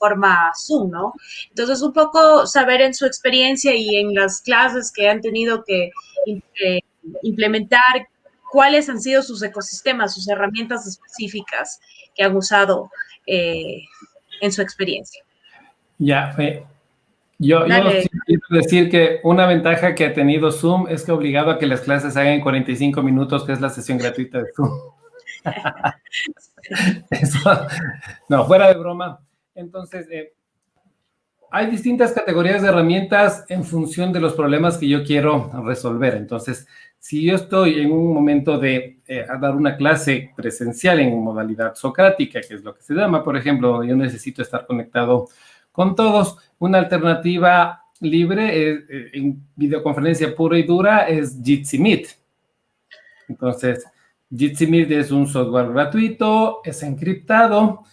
plataforma Zoom, ¿no? Entonces, un poco saber en su experiencia y en las clases que han tenido que eh, implementar, cuáles han sido sus ecosistemas, sus herramientas específicas que han usado eh, en su experiencia. Ya. Yo, quiero decir que una ventaja que ha tenido Zoom es que ha obligado a que las clases hagan en 45 minutos, que es la sesión gratuita de Zoom. no, fuera de broma. Entonces, eh, hay distintas categorías de herramientas en función de los problemas que yo quiero resolver. Entonces, si yo estoy en un momento de eh, dar una clase presencial en modalidad socrática, que es lo que se llama, por ejemplo, yo necesito estar conectado con todos, una alternativa libre eh, en videoconferencia pura y dura es Jitsi Meet. Entonces, Jitsi Meet es un software gratuito, es encriptado,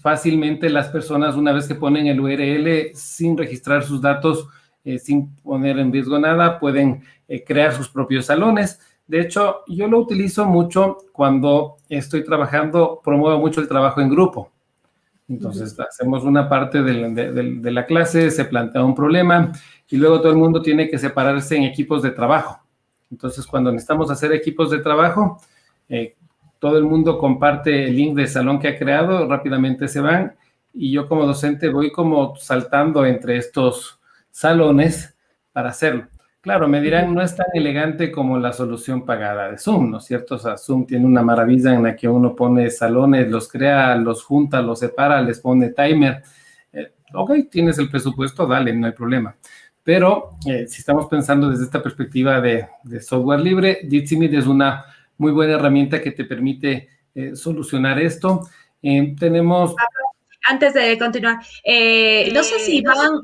fácilmente las personas una vez que ponen el URL sin registrar sus datos, eh, sin poner en riesgo nada, pueden eh, crear sus propios salones. De hecho, yo lo utilizo mucho cuando estoy trabajando, promuevo mucho el trabajo en grupo. Entonces, hacemos una parte de, la clase, se plantea un problema y luego todo el mundo tiene que separarse en equipos de trabajo. Entonces, cuando necesitamos hacer equipos de trabajo, eh, todo el mundo comparte el link del salón que ha creado, rápidamente se van y yo como docente voy como saltando entre estos salones para hacerlo. Claro, me dirán, no es tan elegante como la solución pagada de Zoom, ¿no es cierto? O sea, Zoom tiene una maravilla en la que uno pone salones, los crea, los junta, los separa, les pone timer. Eh, ok, tienes el presupuesto, dale, no hay problema. Pero eh, si estamos pensando desde esta perspectiva de, software libre, Jitsi es una muy buena herramienta que te permite eh, solucionar esto. tenemos... Antes de continuar, no sé si van,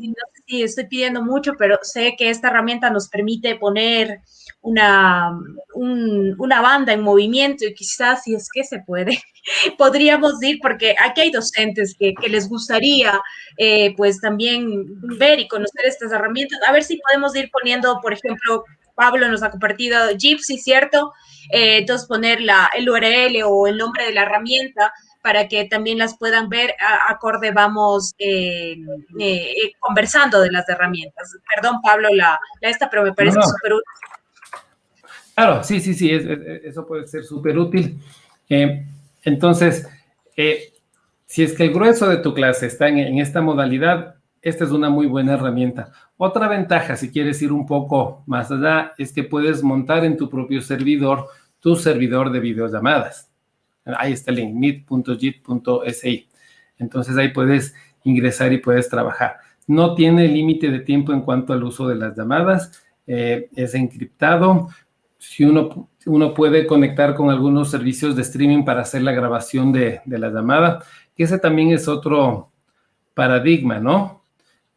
sí, estoy pidiendo mucho, pero sé que esta herramienta nos permite poner una, una banda en movimiento y quizás si es que se puede, podríamos ir, porque aquí hay docentes que, les gustaría eh, pues también ver y conocer estas herramientas, a ver si podemos ir poniendo, por ejemplo, Pablo nos ha compartido Gypsy, ¿cierto? Eh, entonces poner la, el URL o el nombre de la herramienta para que también las puedan ver acorde vamos eh, eh, conversando de las herramientas. Perdón, Pablo, la, esta, pero me parece súper útil. Claro, sí, sí, sí, eso puede ser súper útil. Entonces, si es que el grueso de tu clase está en, en esta modalidad, esta es una muy buena herramienta. Otra ventaja, si quieres ir un poco más allá, es que puedes montar en tu propio servidor tu servidor de videollamadas. Ahí está el link, meet.jit.si. Entonces ahí puedes ingresar y puedes trabajar. No tiene límite de tiempo en cuanto al uso de las llamadas. Eh, es encriptado. Si uno, uno puede conectar con algunos servicios de streaming para hacer la grabación de, la llamada, ese también es otro paradigma, ¿no?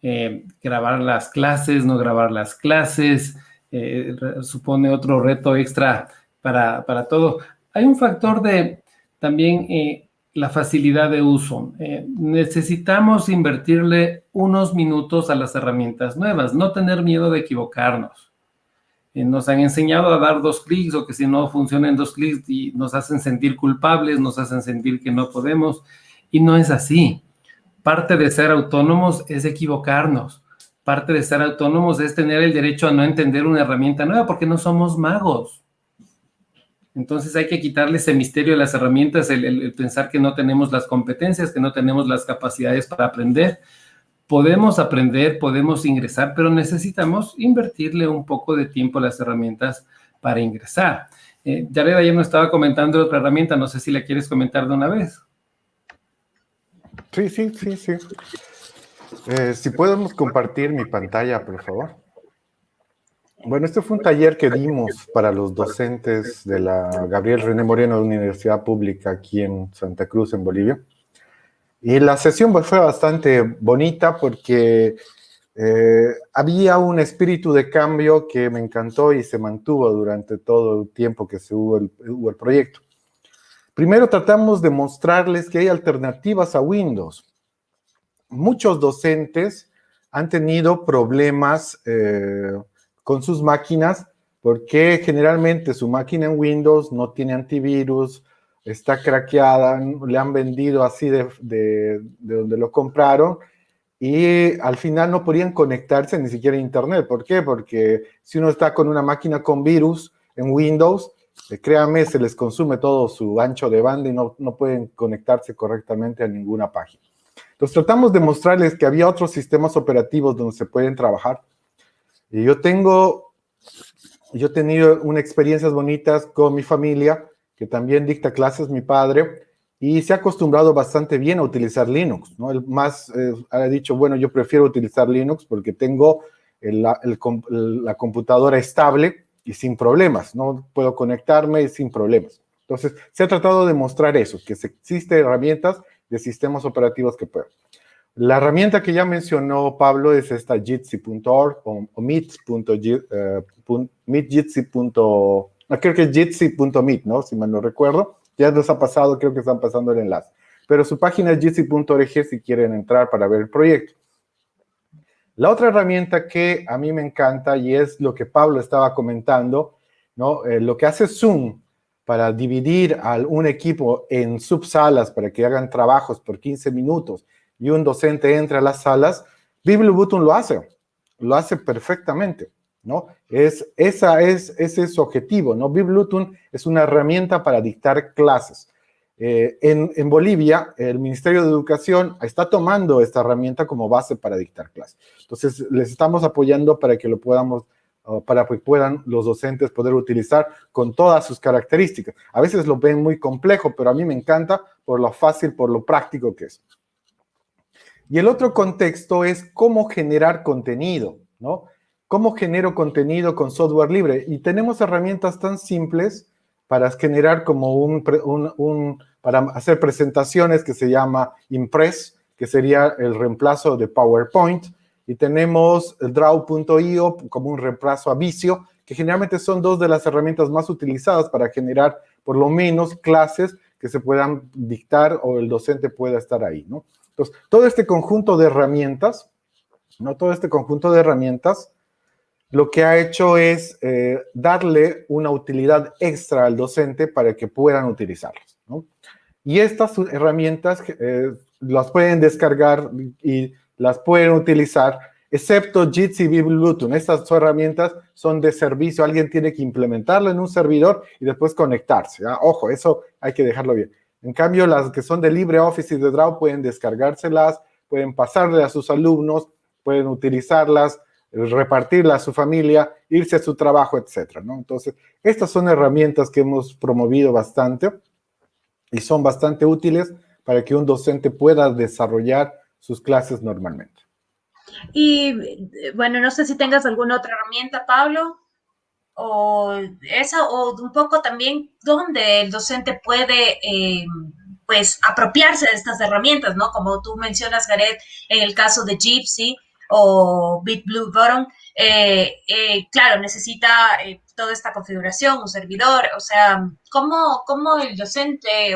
Eh, grabar las clases, no grabar las clases, eh, supone otro reto extra para, para todo. Hay un factor de, también eh, la facilidad de uso. Necesitamos invertirle unos minutos a las herramientas nuevas, no tener miedo de equivocarnos. Nos han enseñado a dar dos clics o que si no funcionan dos clics y nos hacen sentir culpables, nos hacen sentir que no podemos y no es así. Parte de ser autónomos es equivocarnos. Parte de ser autónomos es tener el derecho a no entender una herramienta nueva porque no somos magos. Entonces hay que quitarle ese misterio de las herramientas, el, pensar que no tenemos las competencias, que no tenemos las capacidades para aprender. Podemos aprender, podemos ingresar, pero necesitamos invertirle un poco de tiempo a las herramientas para ingresar. Eh, Jared ayer nos estaba comentando otra herramienta, no sé si la quieres comentar de una vez. Sí, sí, sí, sí. Eh, si podemos compartir mi pantalla, por favor. Bueno, este fue un taller que dimos para los docentes de la Gabriel René Moreno de Universidad Pública aquí en Santa Cruz, en Bolivia. Y la sesión fue bastante bonita porque eh, había un espíritu de cambio que me encantó y se mantuvo durante todo el tiempo que se hubo el, hubo el proyecto. Primero tratamos de mostrarles que hay alternativas a Windows. Muchos docentes han tenido problemas eh, con sus máquinas porque generalmente su máquina en Windows no tiene antivirus está craqueada, le han vendido así de, de, donde lo compraron y al final no podían conectarse ni siquiera a internet. ¿Por qué? Porque si uno está con una máquina con virus en Windows, eh, créanme, se les consume todo su ancho de banda y no, no pueden conectarse correctamente a ninguna página. Entonces tratamos de mostrarles que había otros sistemas operativos donde se pueden trabajar. Y yo tengo, yo tenido unas experiencias bonitas con mi familia, que también dicta clases mi padre, y se ha acostumbrado bastante bien a utilizar Linux, ¿no? El más eh, ha dicho, bueno, yo prefiero utilizar Linux porque tengo la computadora estable y sin problemas, ¿no? Puedo conectarme sin problemas. Entonces, se ha tratado de mostrar eso, que existen herramientas de sistemas operativos que pueden. La herramienta que ya mencionó Pablo es esta jitsi.org o, o. Uh, creo que es jitsi.meet, ¿no? Si mal no recuerdo. Ya nos ha pasado, creo que están pasando el enlace. Pero su página es jitsi.org si quieren entrar para ver el proyecto. La otra herramienta que a mí me encanta y es lo que Pablo estaba comentando, ¿no? Eh, lo que hace Zoom para dividir a un equipo en subsalas para que hagan trabajos por 15 minutos y un docente entre a las salas, BiblioButton lo hace, lo hace perfectamente, ¿no? Es, esa es, ese es su objetivo, ¿no? BiblioButton es una herramienta para dictar clases. Eh, en, en, Bolivia, el Ministerio de Educación está tomando esta herramienta como base para dictar clases. Entonces, les estamos apoyando para que lo podamos para que puedan los docentes poder utilizar con todas sus características. A veces lo ven muy complejo, pero a mí me encanta por lo fácil, por lo práctico que es. Y el otro contexto es cómo generar contenido, ¿no? ¿Cómo genero contenido con software libre? Y tenemos herramientas tan simples para generar como un, para hacer presentaciones que se llama Impress, que sería el reemplazo de PowerPoint, y tenemos el Draw.io como un reemplazo a Vicio, que generalmente son dos de las herramientas más utilizadas para generar por lo menos clases que se puedan dictar o el docente pueda estar ahí, ¿no? Entonces, todo este conjunto de herramientas, ¿no? Todo este conjunto de herramientas, lo que ha hecho es eh, darle una utilidad extra al docente para que puedan utilizarlas, ¿no? Y estas herramientas eh, las pueden descargar y las pueden utilizar, excepto Jitsi y Bluetooth. Estas herramientas son de servicio. Alguien tiene que implementarlo en un servidor y después conectarse. ¿ah? Ojo, eso hay que dejarlo bien. En cambio, las que son de LibreOffice y de Draw pueden descargárselas, pueden pasarle a sus alumnos, pueden utilizarlas, repartirlas a su familia, irse a su trabajo, etc. ¿no? Entonces, estas son herramientas que hemos promovido bastante y son bastante útiles para que un docente pueda desarrollar sus clases normalmente. Y bueno, no sé si tengas alguna otra herramienta, Pablo, o esa, o un poco también donde el docente puede, eh, pues, apropiarse de estas herramientas, ¿no? Como tú mencionas, Gareth, en el caso de Gypsy o BitBlue Button, eh, eh, claro, necesita toda esta configuración, un servidor, o sea, ¿cómo, cómo el docente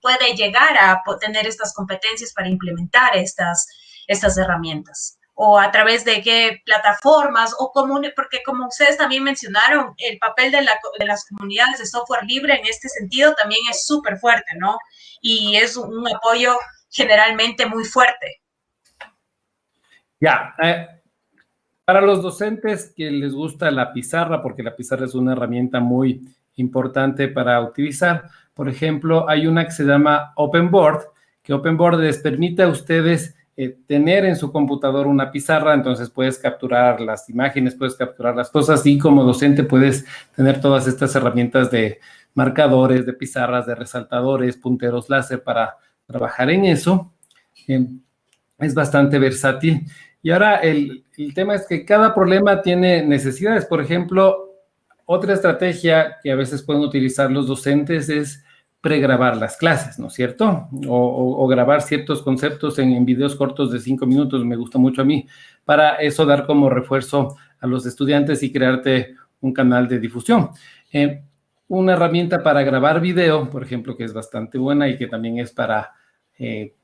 puede llegar a tener estas competencias para implementar estas, estas herramientas? o a través de qué plataformas, o común, porque como ustedes también mencionaron, el papel de, de, las comunidades de software libre en este sentido también es súper fuerte, ¿no? Y es un apoyo generalmente muy fuerte. Ya, eh, para los docentes que les gusta la pizarra, porque la pizarra es una herramienta muy importante para utilizar, por ejemplo, hay una que se llama OpenBoard, que OpenBoard les permite a ustedes eh, tener en su computador una pizarra, entonces puedes capturar las imágenes, puedes capturar las cosas y como docente puedes tener todas estas herramientas de marcadores, de pizarras, de resaltadores, punteros láser para trabajar en eso. Eh, es bastante versátil. Y ahora el, tema es que cada problema tiene necesidades. Por ejemplo, otra estrategia que a veces pueden utilizar los docentes es pregrabar las clases, ¿no es cierto? O, grabar ciertos conceptos en, videos cortos de cinco minutos, me gusta mucho a mí, para eso dar como refuerzo a los estudiantes y crearte un canal de difusión. Eh, una herramienta para grabar video, por ejemplo, que es bastante buena y que también es para eh,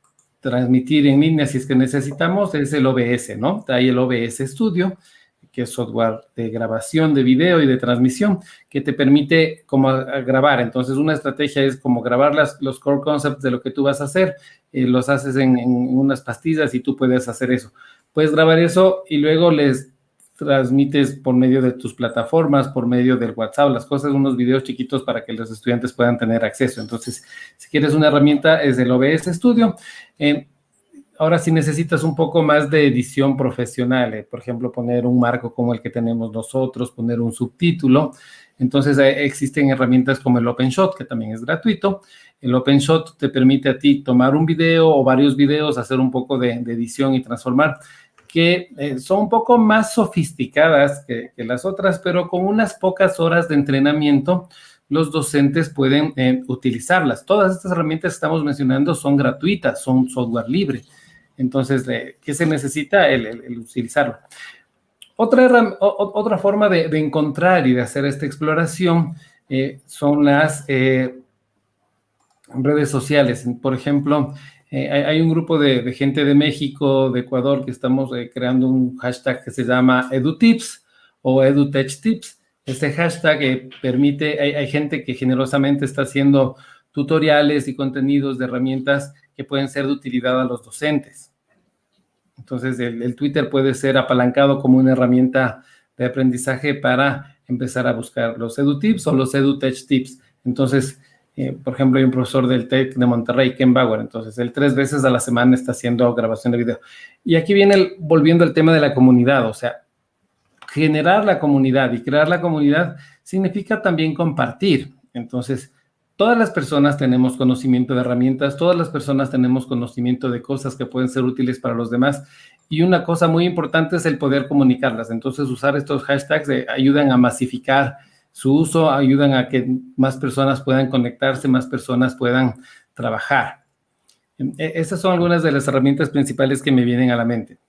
transmitir en línea si es que necesitamos, es el OBS, ¿no? Hay el OBS Studio, que es software de grabación de video y de transmisión, que te permite como grabar. Entonces, una estrategia es como grabar las, los core concepts de lo que tú vas a hacer, eh, los haces en, en, unas pastillas y tú puedes hacer eso. Puedes grabar eso y luego les transmites por medio de tus plataformas, por medio del WhatsApp, las cosas, unos videos chiquitos para que los estudiantes puedan tener acceso. Entonces, si quieres una herramienta, es el OBS Studio. Eh, ahora, si necesitas un poco más de edición profesional, eh, por ejemplo, poner un marco como el que tenemos nosotros, poner un subtítulo, entonces eh, existen herramientas como el OpenShot, que también es gratuito. El OpenShot te permite a ti tomar un video o varios videos, hacer un poco de, de edición y transformar que eh, son un poco más sofisticadas que, las otras, pero con unas pocas horas de entrenamiento, los docentes pueden eh, utilizarlas. Todas estas herramientas que estamos mencionando son gratuitas, son software libre. Entonces, eh, ¿qué se necesita? El, utilizarlo. Otra, otra forma de, encontrar y de hacer esta exploración son las redes sociales. Por ejemplo, eh, hay, un grupo de, gente de México, de Ecuador, que estamos eh, creando un hashtag que se llama EduTips o EduTechTips. Este hashtag eh, permite, hay, gente que generosamente está haciendo tutoriales y contenidos de herramientas que pueden ser de utilidad a los docentes. Entonces, el, el Twitter puede ser apalancado como una herramienta de aprendizaje para empezar a buscar los EduTips o los EduTechTips. Entonces, eh, por ejemplo, hay un profesor del TEC de Monterrey, Ken Bauer, entonces él tres veces a la semana está haciendo grabación de video. Y aquí viene volviendo al tema de la comunidad, o sea, generar la comunidad y crear la comunidad significa también compartir. Entonces, todas las personas tenemos conocimiento de herramientas, todas las personas tenemos conocimiento de cosas que pueden ser útiles para los demás. Y una cosa muy importante es el poder comunicarlas. Entonces, usar estos hashtags ayudan a masificar su uso ayudan a que más personas puedan conectarse, más personas puedan trabajar. E, esas son algunas de las herramientas principales que me vienen a la mente.